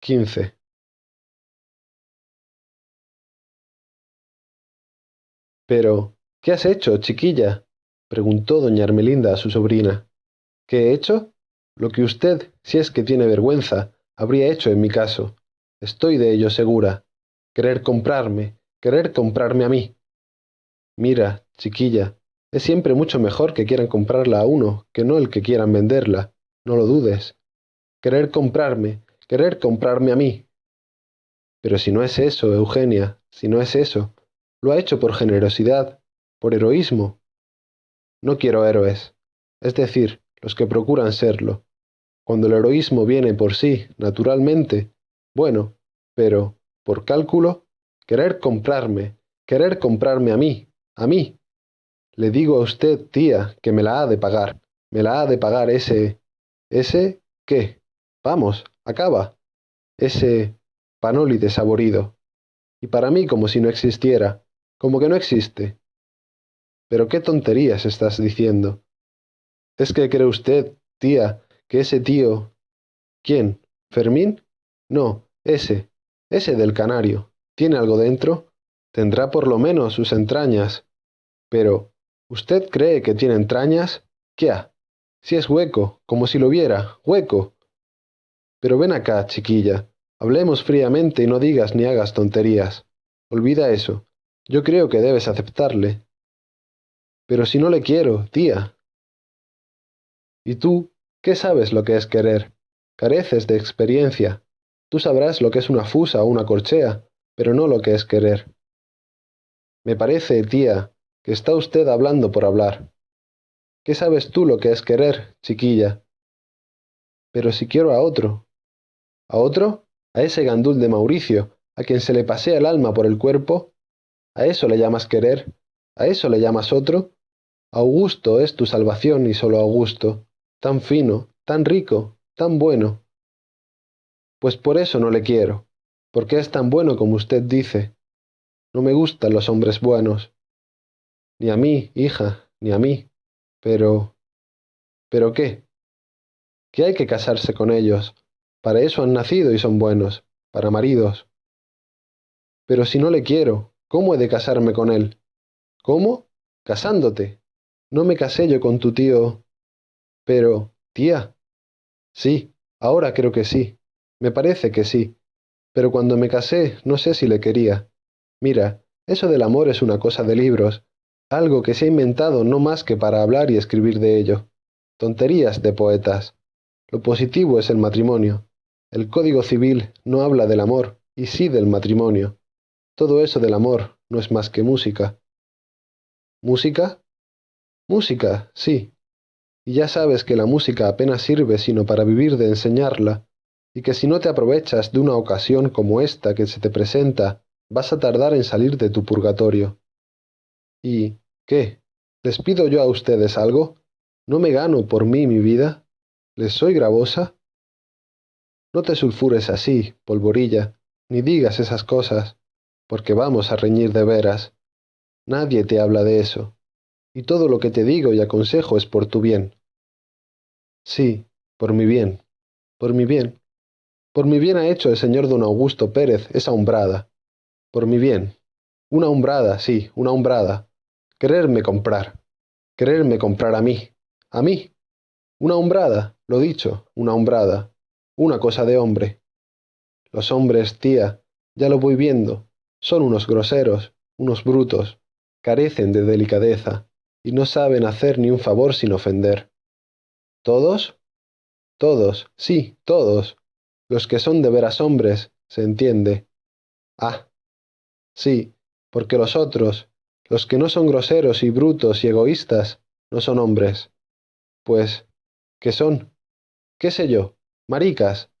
quince. Pero, ¿qué has hecho, chiquilla? preguntó doña Ermelinda a su sobrina. ¿Qué he hecho? Lo que usted, si es que tiene vergüenza, habría hecho en mi caso. Estoy de ello segura. Querer comprarme, querer comprarme a mí. Mira, chiquilla, es siempre mucho mejor que quieran comprarla a uno que no el que quieran venderla, no lo dudes. Querer comprarme, querer comprarme a mí. Pero si no es eso, Eugenia, si no es eso, lo ha hecho por generosidad, por heroísmo. No quiero héroes, es decir, los que procuran serlo. Cuando el heroísmo viene por sí, naturalmente, bueno, pero, por cálculo, querer comprarme, querer comprarme a mí, a mí. Le digo a usted, tía, que me la ha de pagar, me la ha de pagar ese... ese... ¿qué? Vamos, acaba. Ese panoli desaborido. Y para mí como si no existiera, como que no existe. Pero qué tonterías estás diciendo. ¿Es que cree usted, tía, que ese tío... ¿Quién? ¿Fermín? No, ese, ese del canario. ¿Tiene algo dentro? Tendrá por lo menos sus entrañas. Pero, ¿usted cree que tiene entrañas? ¿Qué? Si es hueco, como si lo viera, hueco. Pero ven acá, chiquilla, hablemos fríamente y no digas ni hagas tonterías. Olvida eso. Yo creo que debes aceptarle. Pero si no le quiero, tía. ¿Y tú? ¿Qué sabes lo que es querer? Careces de experiencia. Tú sabrás lo que es una fusa o una corchea, pero no lo que es querer. Me parece, tía, que está usted hablando por hablar. ¿Qué sabes tú lo que es querer, chiquilla? Pero si quiero a otro. ¿A otro? ¿A ese gandul de Mauricio, a quien se le pasea el alma por el cuerpo? ¿A eso le llamas querer? ¿A eso le llamas otro? Augusto es tu salvación y solo Augusto, tan fino, tan rico, tan bueno. Pues por eso no le quiero, porque es tan bueno como usted dice. No me gustan los hombres buenos. Ni a mí, hija, ni a mí. Pero... ¿Pero qué? Que hay que casarse con ellos. Para eso han nacido y son buenos, para maridos. Pero si no le quiero, ¿cómo he de casarme con él? ¿Cómo? Casándote. No me casé yo con tu tío. Pero, tía. Sí, ahora creo que sí. Me parece que sí. Pero cuando me casé, no sé si le quería. Mira, eso del amor es una cosa de libros, algo que se ha inventado no más que para hablar y escribir de ello. Tonterías de poetas. Lo positivo es el matrimonio. El Código Civil no habla del amor, y sí del matrimonio. Todo eso del amor no es más que música. ¿Música? Música, sí. Y ya sabes que la música apenas sirve sino para vivir de enseñarla, y que si no te aprovechas de una ocasión como esta que se te presenta, vas a tardar en salir de tu purgatorio. ¿Y qué? ¿Les pido yo a ustedes algo? ¿No me gano por mí mi vida? ¿Les soy gravosa? No te sulfures así, polvorilla, ni digas esas cosas, porque vamos a reñir de veras. Nadie te habla de eso, y todo lo que te digo y aconsejo es por tu bien. Sí, por mi bien, por mi bien. Por mi bien ha hecho el señor don Augusto Pérez esa umbrada. Por mi bien. Una umbrada, sí, una umbrada. Quererme comprar. Quererme comprar a mí. A mí. Una umbrada, lo dicho, una umbrada. Una cosa de hombre. Los hombres, tía, ya lo voy viendo, son unos groseros, unos brutos, carecen de delicadeza, y no saben hacer ni un favor sin ofender. ¿Todos? Todos, sí, todos. Los que son de veras hombres, se entiende. Ah, sí, porque los otros, los que no son groseros y brutos y egoístas, no son hombres. Pues, ¿qué son? ¿Qué sé yo? Maricas.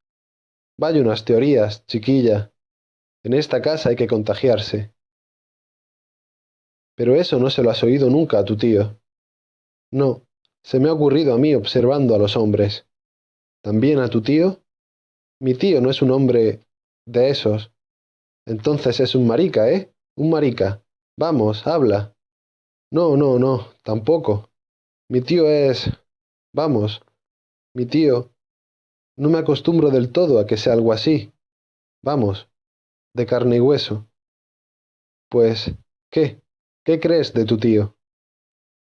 Vaya unas teorías, chiquilla. En esta casa hay que contagiarse. Pero eso no se lo has oído nunca a tu tío. No, se me ha ocurrido a mí observando a los hombres. ¿También a tu tío? Mi tío no es un hombre de esos. Entonces es un marica, ¿eh? Un marica. Vamos, habla. No, no, no, tampoco. Mi tío es... Vamos. Mi tío... No me acostumbro del todo a que sea algo así. vamos, de carne y hueso. Pues, ¿qué? ¿Qué crees de tu tío?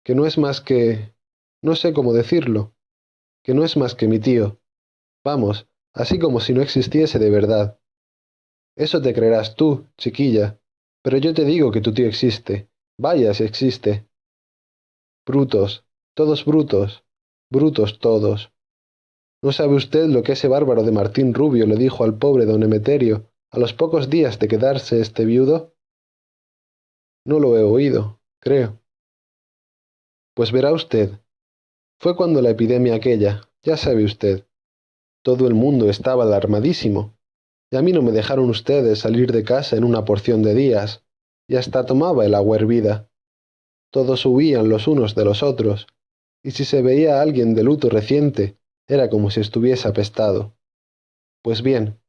Que no es más que... no sé cómo decirlo. Que no es más que mi tío. Vamos, así como si no existiese de verdad. Eso te creerás tú, chiquilla, pero yo te digo que tu tío existe. Vaya si existe. Brutos, todos brutos, brutos todos. ¿No sabe usted lo que ese bárbaro de Martín Rubio le dijo al pobre don Emeterio a los pocos días de quedarse este viudo? No lo he oído, creo. Pues verá usted. Fue cuando la epidemia aquella, ya sabe usted. Todo el mundo estaba alarmadísimo, y a mí no me dejaron ustedes salir de casa en una porción de días, y hasta tomaba el agua hervida. Todos huían los unos de los otros, y si se veía a alguien de luto reciente, era como si estuviese apestado. Pues bien,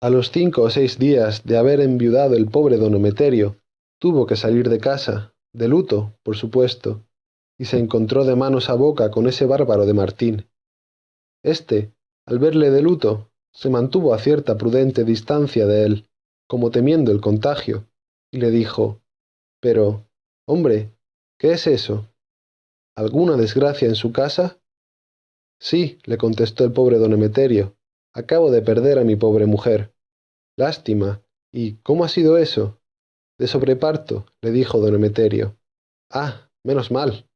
a los cinco o seis días de haber enviudado el pobre don Emeterio, tuvo que salir de casa, de luto, por supuesto, y se encontró de manos a boca con ese bárbaro de Martín. Este, al verle de luto, se mantuvo a cierta prudente distancia de él, como temiendo el contagio, y le dijo Pero, hombre, ¿qué es eso? ¿Alguna desgracia en su casa? Sí, le contestó el pobre don Emeterio. Acabo de perder a mi pobre mujer. Lástima. ¿Y cómo ha sido eso? De sobreparto, le dijo don Emeterio. Ah, menos mal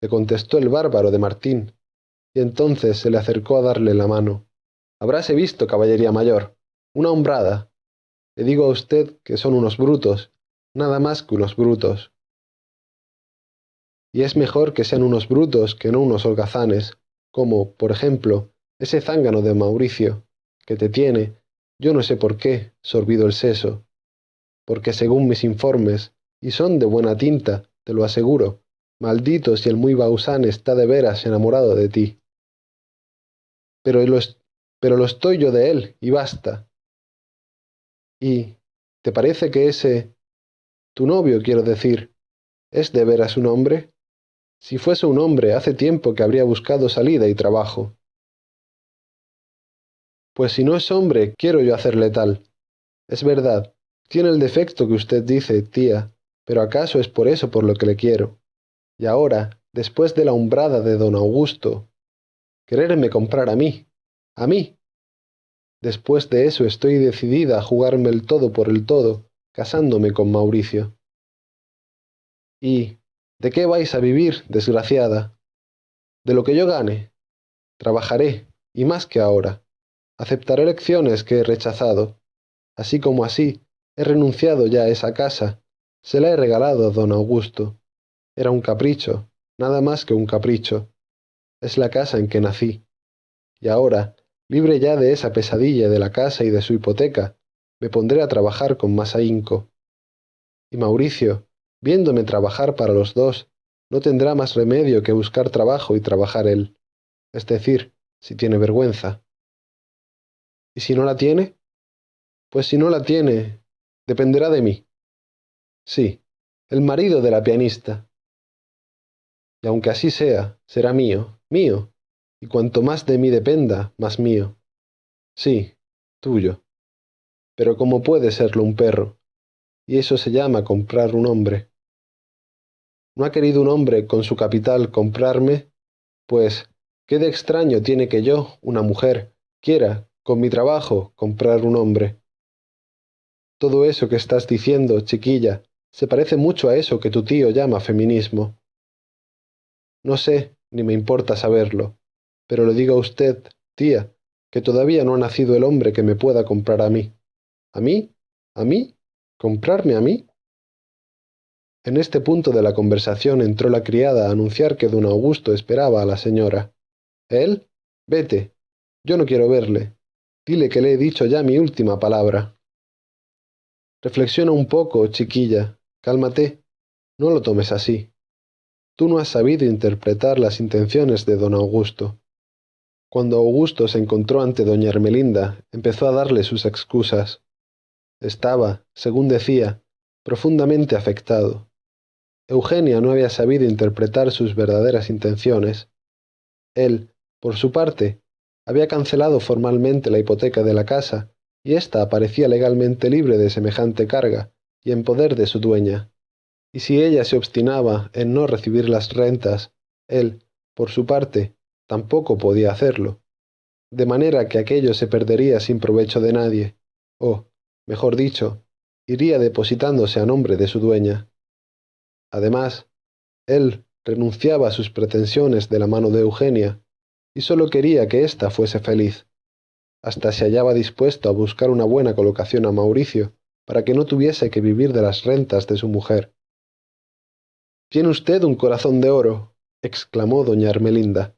le contestó el bárbaro de Martín, y entonces se le acercó a darle la mano. Habráse visto, caballería mayor, una hombrada. Le digo a usted que son unos brutos, nada más que unos brutos. Y es mejor que sean unos brutos que no unos holgazanes, como, por ejemplo, ese zángano de Mauricio, que te tiene, yo no sé por qué, sorbido el seso. Porque según mis informes, y son de buena tinta, te lo aseguro, Maldito si el muy Bausán está de veras enamorado de ti. Pero lo, pero lo estoy yo de él, y basta. ¿Y te parece que ese... tu novio, quiero decir, es de veras un hombre? Si fuese un hombre, hace tiempo que habría buscado salida y trabajo. Pues si no es hombre, quiero yo hacerle tal. Es verdad, tiene el defecto que usted dice, tía, pero acaso es por eso por lo que le quiero. Y ahora, después de la umbrada de don Augusto, quererme comprar a mí, a mí. Después de eso estoy decidida a jugarme el todo por el todo, casándome con Mauricio. ¿Y de qué vais a vivir, desgraciada? De lo que yo gane. Trabajaré, y más que ahora. Aceptaré lecciones que he rechazado. Así como así, he renunciado ya a esa casa. Se la he regalado a don Augusto. Era un capricho, nada más que un capricho. Es la casa en que nací. Y ahora, libre ya de esa pesadilla de la casa y de su hipoteca, me pondré a trabajar con más ahínco. Y Mauricio, viéndome trabajar para los dos, no tendrá más remedio que buscar trabajo y trabajar él, es decir, si tiene vergüenza. ¿Y si no la tiene? Pues si no la tiene, dependerá de mí. Sí, el marido de la pianista, y aunque así sea, será mío, mío, y cuanto más de mí dependa, más mío. Sí, tuyo. Pero ¿cómo puede serlo un perro? Y eso se llama comprar un hombre. ¿No ha querido un hombre con su capital comprarme? Pues, ¿qué de extraño tiene que yo, una mujer, quiera, con mi trabajo, comprar un hombre? Todo eso que estás diciendo, chiquilla, se parece mucho a eso que tu tío llama feminismo. No sé, ni me importa saberlo, pero le digo a usted, tía, que todavía no ha nacido el hombre que me pueda comprar a mí. ¿A mí? ¿A mí? ¿Comprarme a mí? En este punto de la conversación entró la criada a anunciar que don Augusto esperaba a la señora. ¿Él? Vete. Yo no quiero verle. Dile que le he dicho ya mi última palabra. Reflexiona un poco, chiquilla. Cálmate. No lo tomes así. Tú no has sabido interpretar las intenciones de don Augusto. Cuando Augusto se encontró ante doña Ermelinda, empezó a darle sus excusas. Estaba, según decía, profundamente afectado. Eugenia no había sabido interpretar sus verdaderas intenciones. Él, por su parte, había cancelado formalmente la hipoteca de la casa y ésta parecía legalmente libre de semejante carga y en poder de su dueña. Y si ella se obstinaba en no recibir las rentas, él, por su parte, tampoco podía hacerlo, de manera que aquello se perdería sin provecho de nadie, o, mejor dicho, iría depositándose a nombre de su dueña. Además, él renunciaba a sus pretensiones de la mano de Eugenia, y sólo quería que ésta fuese feliz. Hasta se hallaba dispuesto a buscar una buena colocación a Mauricio, para que no tuviese que vivir de las rentas de su mujer. Tiene usted un corazón de oro, exclamó doña Ermelinda.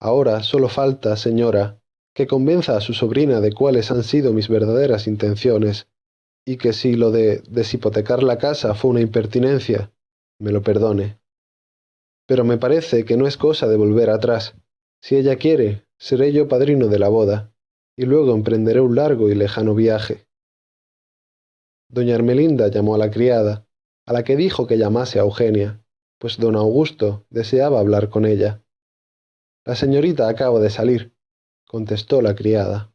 Ahora solo falta, señora, que convenza a su sobrina de cuáles han sido mis verdaderas intenciones, y que si lo de deshipotecar la casa fue una impertinencia, me lo perdone. Pero me parece que no es cosa de volver atrás. Si ella quiere, seré yo padrino de la boda, y luego emprenderé un largo y lejano viaje. Doña Ermelinda llamó a la criada, a la que dijo que llamase a Eugenia, pues don Augusto deseaba hablar con ella. La señorita acaba de salir, contestó la criada.